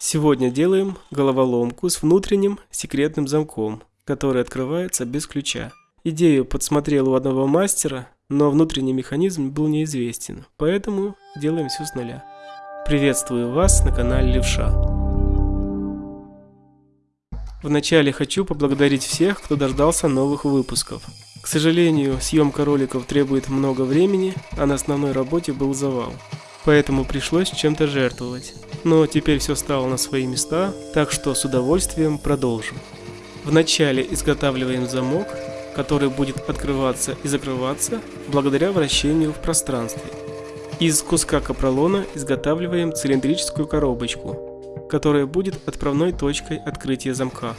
Сегодня делаем головоломку с внутренним секретным замком, который открывается без ключа. Идею подсмотрел у одного мастера, но внутренний механизм был неизвестен, поэтому делаем все с нуля. Приветствую вас на канале Левша. Вначале хочу поблагодарить всех, кто дождался новых выпусков. К сожалению, съемка роликов требует много времени, а на основной работе был завал. Поэтому пришлось чем-то жертвовать. Но теперь все стало на свои места, так что с удовольствием продолжим. Вначале изготавливаем замок, который будет открываться и закрываться благодаря вращению в пространстве. Из куска капролона изготавливаем цилиндрическую коробочку, которая будет отправной точкой открытия замка.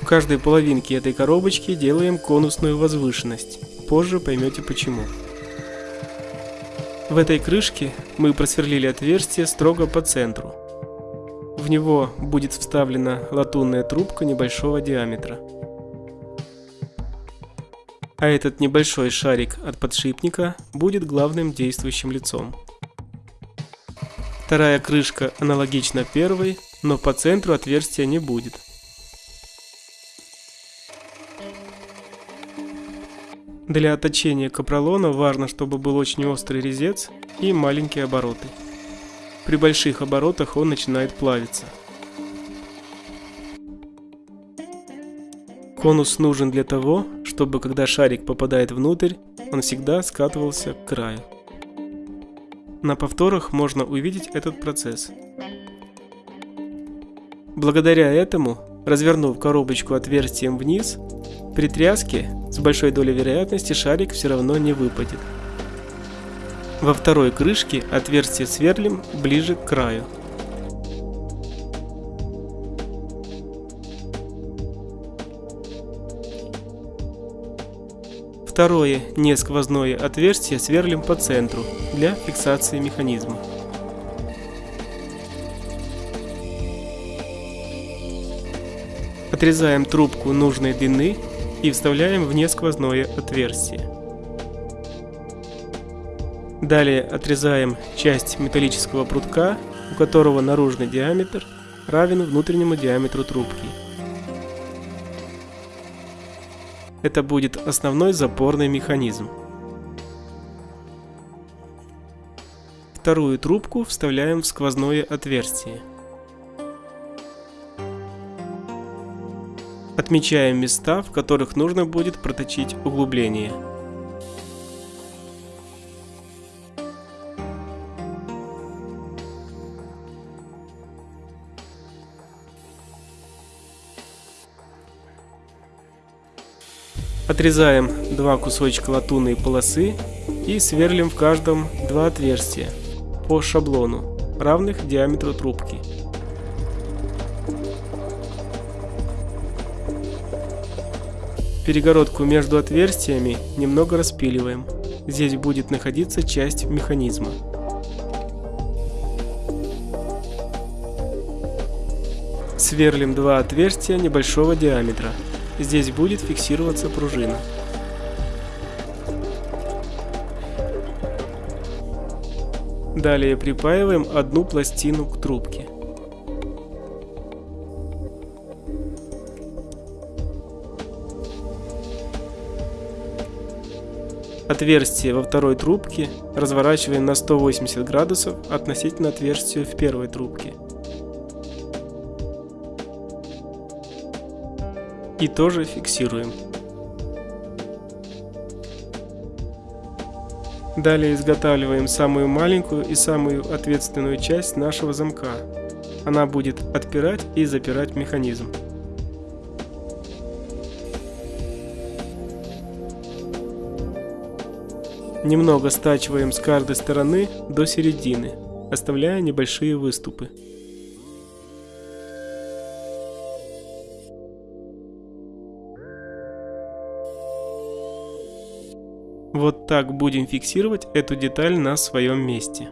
В каждой половинке этой коробочки делаем конусную возвышенность, позже поймете почему. В этой крышке мы просверлили отверстие строго по центру. В него будет вставлена латунная трубка небольшого диаметра. А этот небольшой шарик от подшипника будет главным действующим лицом. Вторая крышка аналогична первой, но по центру отверстия не будет. Для точения капролона важно, чтобы был очень острый резец и маленькие обороты. При больших оборотах он начинает плавиться. Конус нужен для того, чтобы когда шарик попадает внутрь, он всегда скатывался к краю. На повторах можно увидеть этот процесс. Благодаря этому, развернув коробочку отверстием вниз, при тряске с большой долей вероятности шарик все равно не выпадет. Во второй крышке отверстие сверлим ближе к краю. Второе несквозное отверстие сверлим по центру для фиксации механизма. Отрезаем трубку нужной длины и вставляем в несквозное отверстие. Далее отрезаем часть металлического прутка, у которого наружный диаметр равен внутреннему диаметру трубки. Это будет основной запорный механизм. Вторую трубку вставляем в сквозное отверстие. Отмечаем места, в которых нужно будет проточить углубление. Отрезаем два кусочка латунной полосы и сверлим в каждом два отверстия по шаблону, равных диаметру трубки. Перегородку между отверстиями немного распиливаем. Здесь будет находиться часть механизма. Сверлим два отверстия небольшого диаметра. Здесь будет фиксироваться пружина. Далее припаиваем одну пластину к трубке. Отверстие во второй трубке разворачиваем на 180 градусов относительно отверстия в первой трубке. И тоже фиксируем. Далее изготавливаем самую маленькую и самую ответственную часть нашего замка. Она будет отпирать и запирать механизм. Немного стачиваем с каждой стороны до середины, оставляя небольшие выступы. Вот так будем фиксировать эту деталь на своем месте.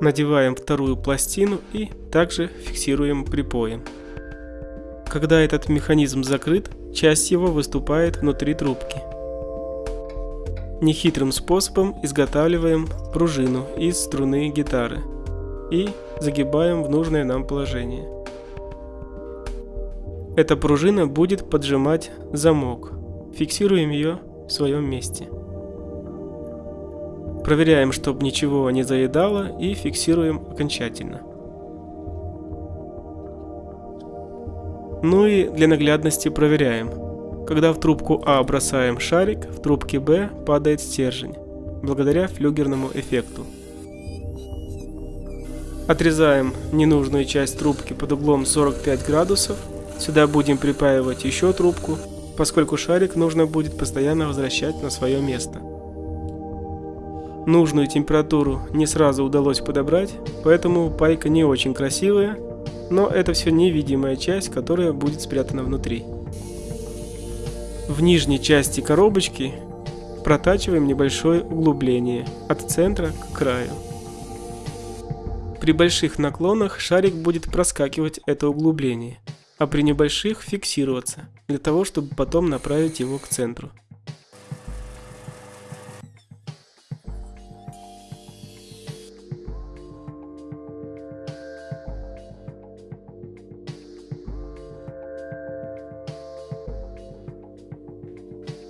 Надеваем вторую пластину и также фиксируем припоем. Когда этот механизм закрыт, часть его выступает внутри трубки. Нехитрым способом изготавливаем пружину из струны гитары и загибаем в нужное нам положение. Эта пружина будет поджимать замок. Фиксируем ее в своем месте. Проверяем, чтобы ничего не заедало и фиксируем окончательно. Ну и для наглядности проверяем. Когда в трубку А бросаем шарик, в трубке Б падает стержень, благодаря флюгерному эффекту. Отрезаем ненужную часть трубки под углом 45 градусов. Сюда будем припаивать еще трубку, поскольку шарик нужно будет постоянно возвращать на свое место. Нужную температуру не сразу удалось подобрать, поэтому пайка не очень красивая, но это все невидимая часть, которая будет спрятана внутри. В нижней части коробочки протачиваем небольшое углубление от центра к краю. При больших наклонах шарик будет проскакивать это углубление, а при небольших фиксироваться, для того чтобы потом направить его к центру.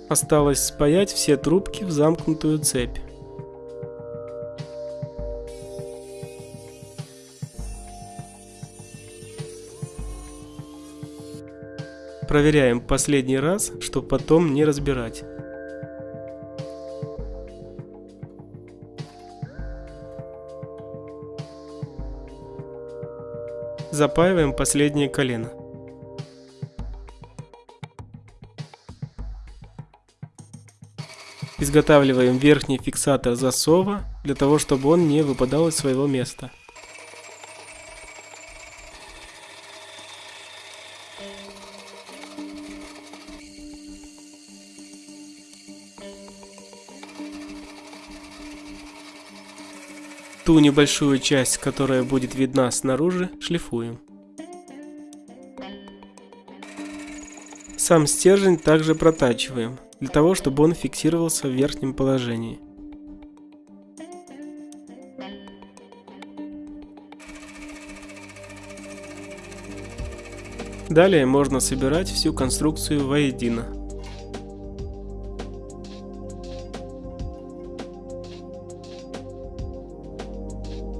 Осталось спаять все трубки в замкнутую цепь. Проверяем последний раз, чтобы потом не разбирать. Запаиваем последнее колено. Изготавливаем верхний фиксатор засова, для того чтобы он не выпадал из своего места. Ту небольшую часть, которая будет видна снаружи, шлифуем. Сам стержень также протачиваем для того, чтобы он фиксировался в верхнем положении. Далее можно собирать всю конструкцию воедино.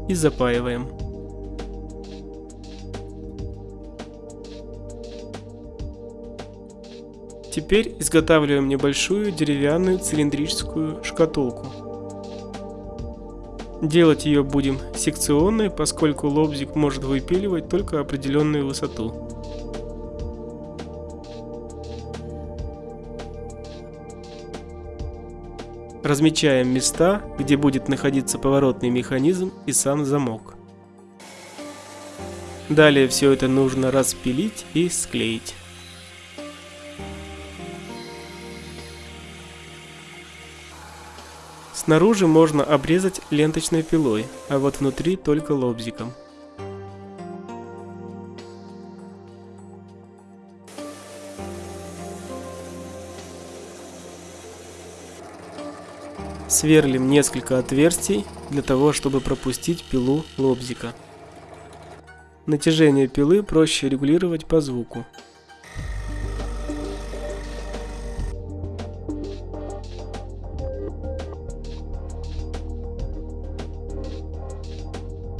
И запаиваем. Теперь изготавливаем небольшую деревянную цилиндрическую шкатулку. Делать ее будем секционной, поскольку лобзик может выпиливать только определенную высоту. Размечаем места, где будет находиться поворотный механизм и сам замок. Далее все это нужно распилить и склеить. Снаружи можно обрезать ленточной пилой, а вот внутри только лобзиком. Сверлим несколько отверстий для того, чтобы пропустить пилу лобзика. Натяжение пилы проще регулировать по звуку.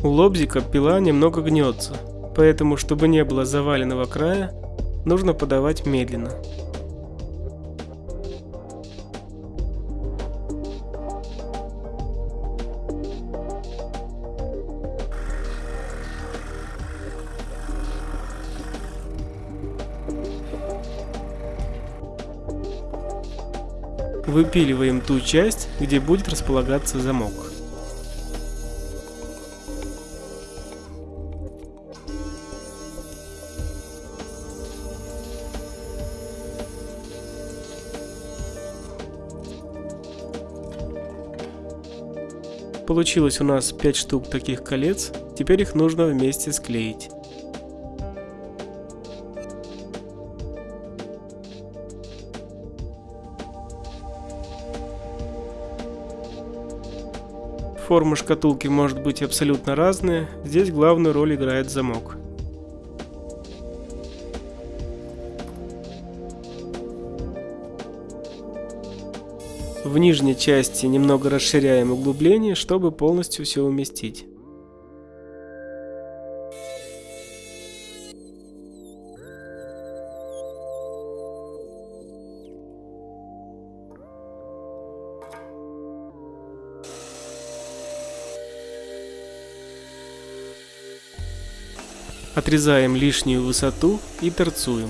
У лобзика пила немного гнется, поэтому, чтобы не было заваленного края, нужно подавать медленно. Выпиливаем ту часть, где будет располагаться замок. Получилось у нас 5 штук таких колец, теперь их нужно вместе склеить. Формы шкатулки может быть абсолютно разные, здесь главную роль играет замок. В нижней части немного расширяем углубление, чтобы полностью все уместить. Отрезаем лишнюю высоту и торцуем.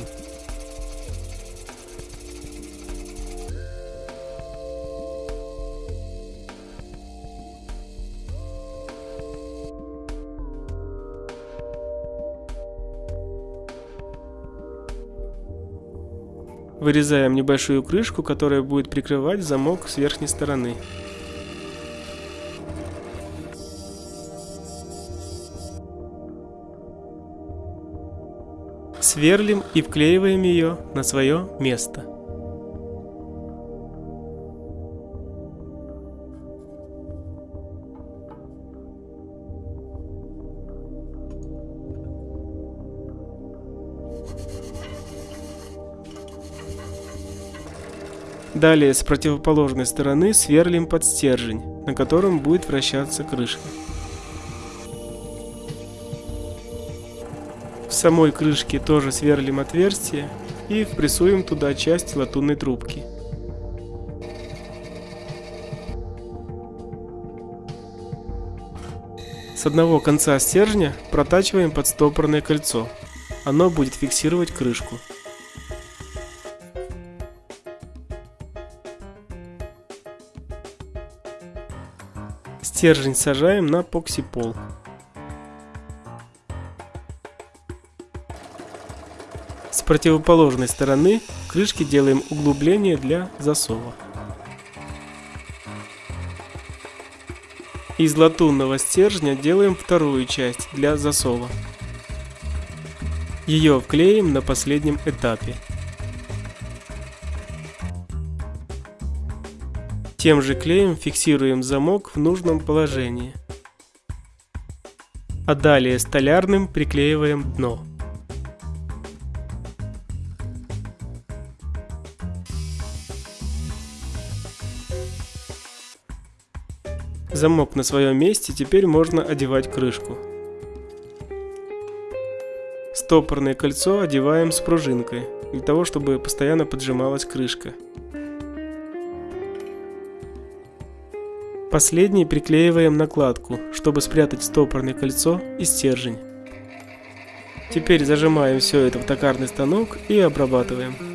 Вырезаем небольшую крышку, которая будет прикрывать замок с верхней стороны. Сверлим и вклеиваем ее на свое место. Далее с противоположной стороны сверлим под стержень, на котором будет вращаться крышка. В самой крышке тоже сверлим отверстие и впрессуем туда часть латунной трубки. С одного конца стержня протачиваем подстопорное кольцо. Оно будет фиксировать крышку. Стержень сажаем на поксипол. С противоположной стороны крышки делаем углубление для засова. Из латунного стержня делаем вторую часть для засова. Ее вклеим на последнем этапе. Тем же клеем фиксируем замок в нужном положении. А далее столярным приклеиваем дно. Замок на своем месте, теперь можно одевать крышку. Стопорное кольцо одеваем с пружинкой, для того чтобы постоянно поджималась крышка. Последний приклеиваем накладку, чтобы спрятать стопорное кольцо и стержень. Теперь зажимаем все это в токарный станок и обрабатываем.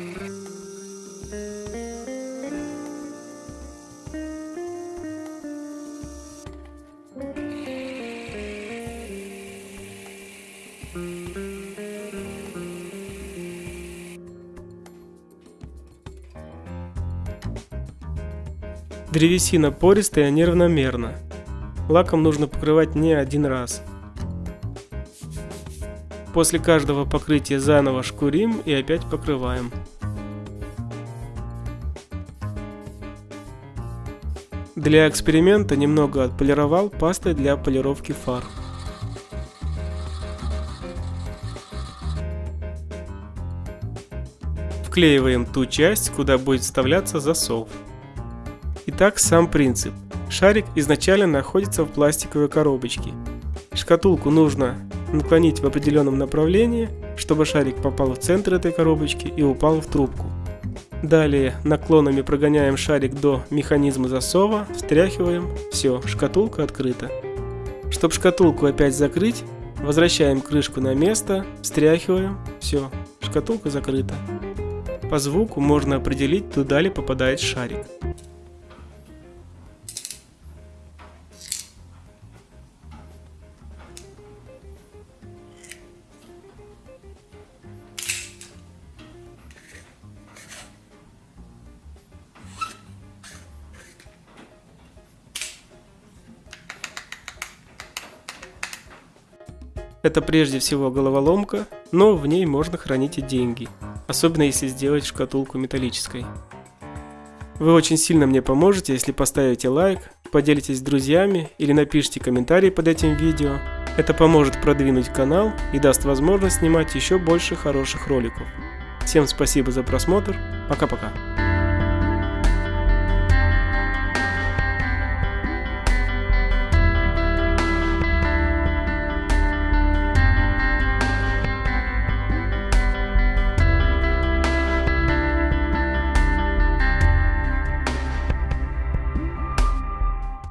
Древесина пористая неравномерно. Лаком нужно покрывать не один раз. После каждого покрытия заново шкурим и опять покрываем. Для эксперимента немного отполировал пастой для полировки фар. Вклеиваем ту часть, куда будет вставляться засов. Итак, сам принцип. Шарик изначально находится в пластиковой коробочке. Шкатулку нужно наклонить в определенном направлении, чтобы шарик попал в центр этой коробочки и упал в трубку. Далее наклонами прогоняем шарик до механизма засова, встряхиваем, все, шкатулка открыта. Чтобы шкатулку опять закрыть, возвращаем крышку на место, встряхиваем, все, шкатулка закрыта. По звуку можно определить, туда ли попадает шарик. Это прежде всего головоломка, но в ней можно хранить и деньги, особенно если сделать шкатулку металлической. Вы очень сильно мне поможете, если поставите лайк, поделитесь с друзьями или напишите комментарий под этим видео. Это поможет продвинуть канал и даст возможность снимать еще больше хороших роликов. Всем спасибо за просмотр. Пока-пока.